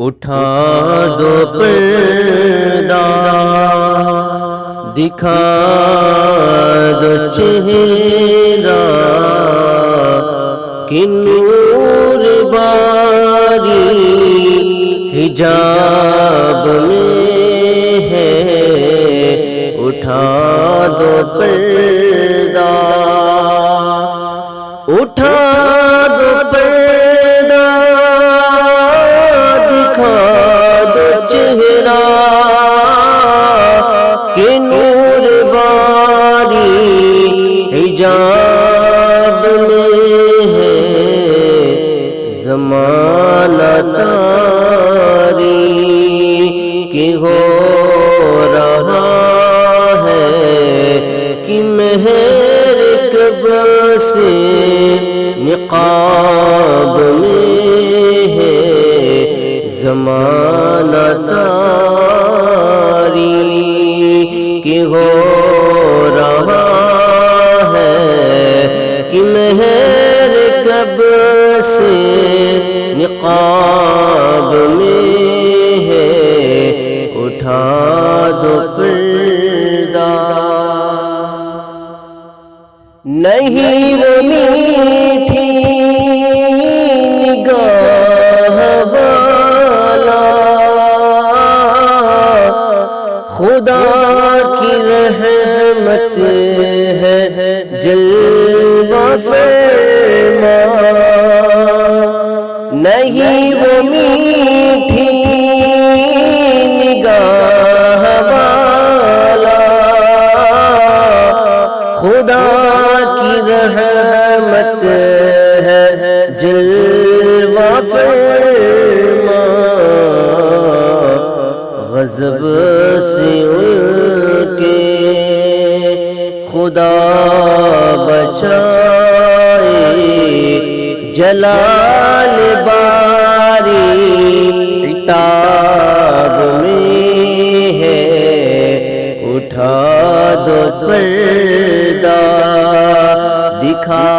اٹھا دو پردہ دکھا دو چہرہ کہ نور باری حجاب میں ہے۔ اٹھا دو پردہ سے نقاب میں ہے زمانہ خدا کی رحمت ہے جلوہ غضب سے ان کے خدا بچائے، جلال باری عتاب میں ہے۔ اٹھا دو پردہ، دکھا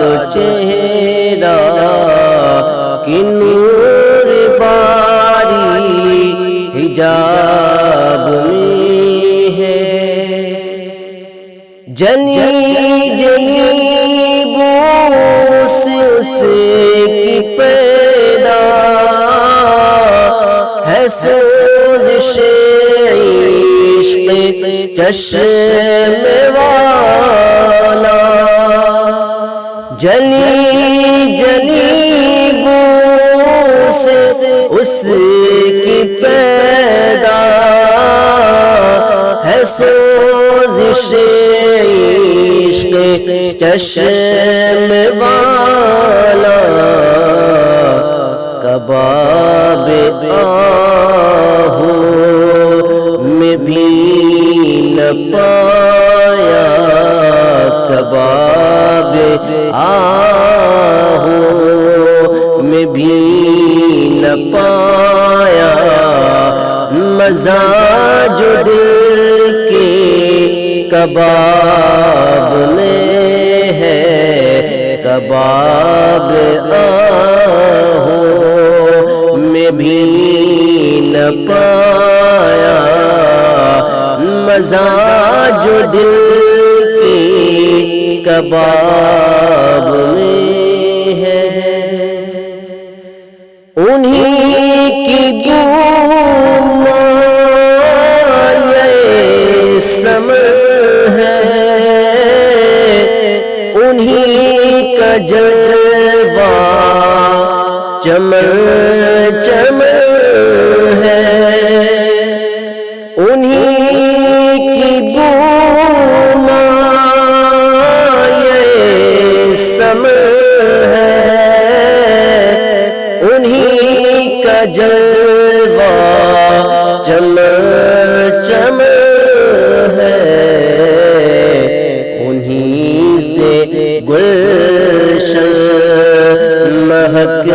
دو چہرہ، کہ نور حجاب میں ہے۔ جلی جلی بو سے اس کی پیدا ہے۔ سوزش عشق چشم والا۔ جلی سوزش عشق چشم والا کباب آہو میں بھی نہ پایا کباب آہو میں بھی نہ پایا مزہ جو دل کباب میں ہے کباب آہو میں بھی نہ پایا۔ مزہ جو دل کی کباب گلشن مہک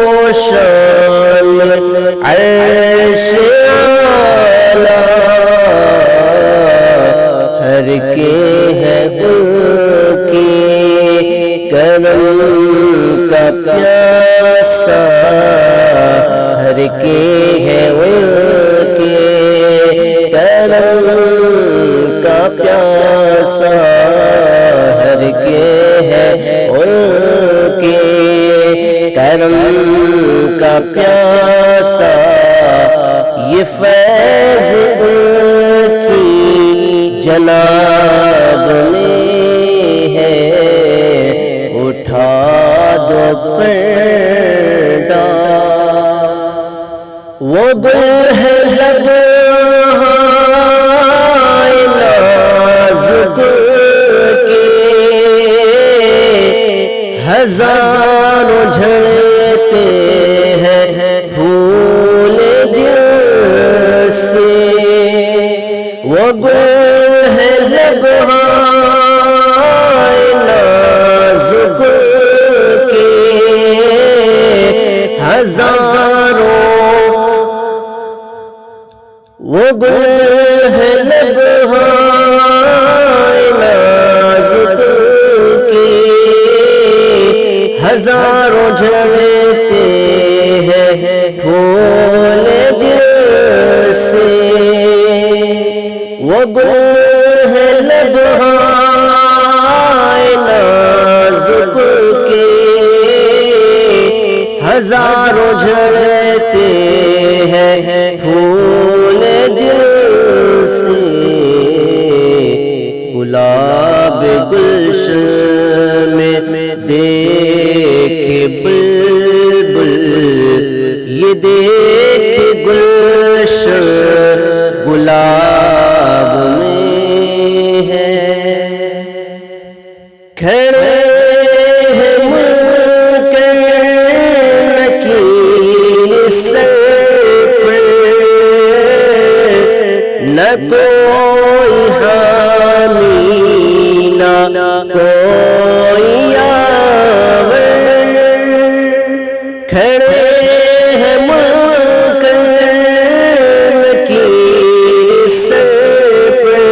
پوشان عرش اعلیٰ ہر کے ہے ان کی کرم کا پیاسا، ہر کے ہے ان کے کرم کا پیاسا۔ جناب میں ہے، اٹھا دو پردہ وہ گل ہے لگائے نازک کے۔ ہزاروں جھڑتے ہیں پھول جیسے وہ گل ہزاروں۔ وہ گل ہے لگائے نازک کے۔ ہزاروں جھڑتے ہیں پھول جیسے۔ وہ گل ہزاروں جھڑتے ہیں پھول جل سے گلاب گلشن میں دیکھ بلبل یہ دیکھ گلشن نہ کوئی حامی، نہ کوئی آور کھڑے ہیں ملکن کی سر پر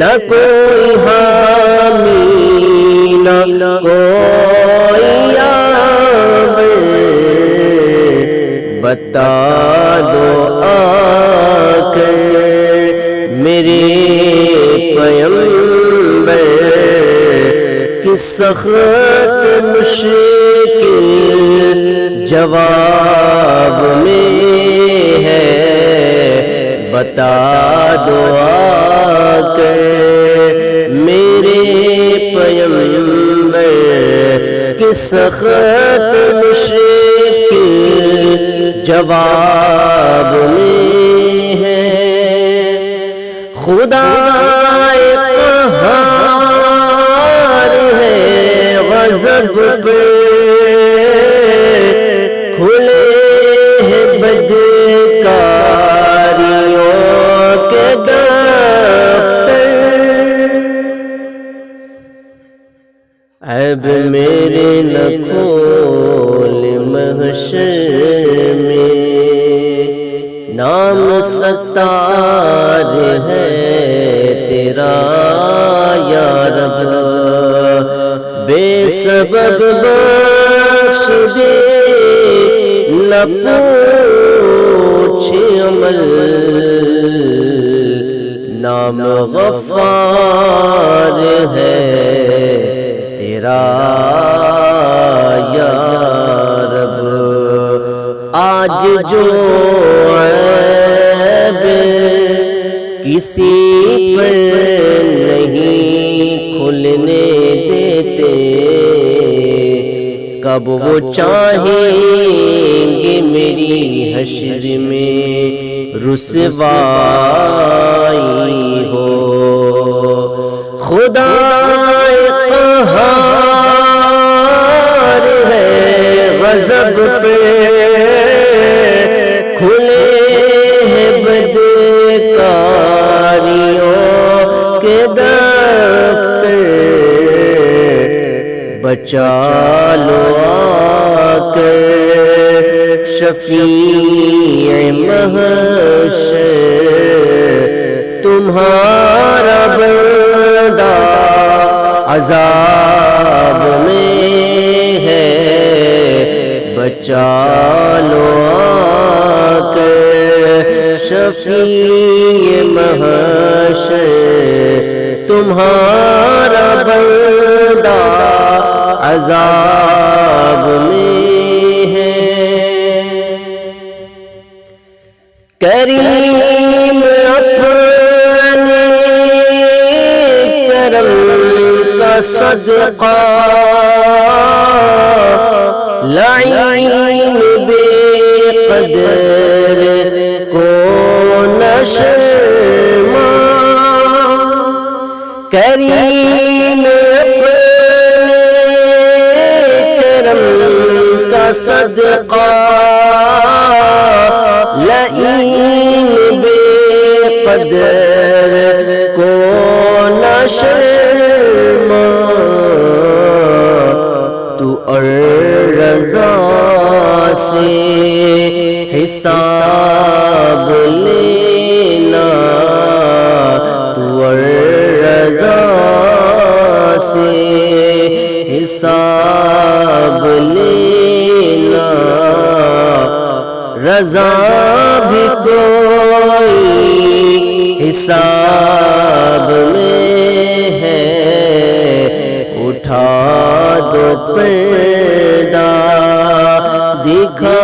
نہ کوئی حامی، نہ کوئی آور بتا دو آ کر میرے پیمبر کی سخت مشکل جواب میں ہے۔ بتا دو آ کر میرے پیمبر کی سخت مشکل جواب میں ہے خدا قہار ہے غضب پہ۔ کھلے ہیں بدکاریوں کے دفتر۔ اب میرے نہ کھول محشر میں۔ نام ستار ہے تیرا یا رب، بے سبب بخش دے، نہ پوچھ عمل، نام غفار ہے، تیرا یا رب۔ آج جو عیب کسی پر ڈھولنے دیتے، کب وہ چاہیں گے میری حشر میں رسوائی ہو۔ خدا قہار ہے غضب پہ، کھلے بد بدکاری۔ بچا لو آ کر شفیع محشر تمہارا بندہ عذاب میں ہے۔ بچا لو آ کر شفیع محشر تمہارا بندہ عذاب میں ہے۔ کریم اپنے کرم کا صدقہ لعین بے قدر کو نشما کریم اپنے صدقہ لئین بے قدر کو نشما تو رضا سے حساب لینا تو رضا سے حساب لینا، رضا بھی کوئی حساب میں ہے۔ اٹھا دو پردہ، دکھا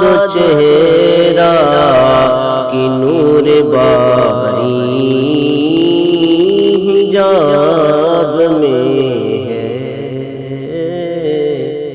دو چہرہ کی نور باری جان۔